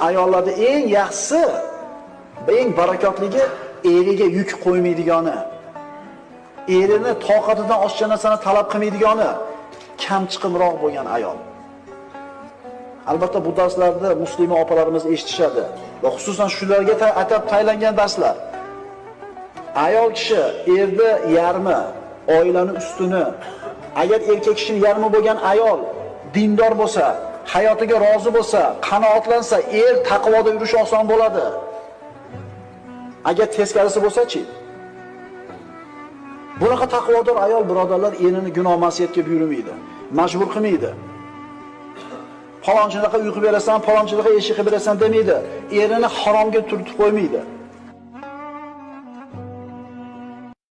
Ayollarda eng yaxshisi, eng barakotligi eriga yuk qo'ymaydigani, erini toqatidan oshgan narsani talab qilmaydigani, kamchiqimroq bo'lgan ayol. Albatta bu darslarni muslima opalarimiz eshitishadi va xususan shularga atab taylangan darslar. Ayol kishi erni yarmi, oilani ustuni, agar erkak kishining yarmi bo'lgan ayol dindor bo'lsa, hayotiga rozi bo'lsa, qanoatlansa, er taqvoda yurish oson bo'ladi. Agar teskarisi bo'lsa-chi? Bunaqa taqvodor ayol birodarlar erini gunoh masiyatga buyurmaydi, majbur qilmaydi. Falonchilarga uyqu berasan, falonchilarga eshik berasan demaydi. Erini haromga turtib qo'ymaydi.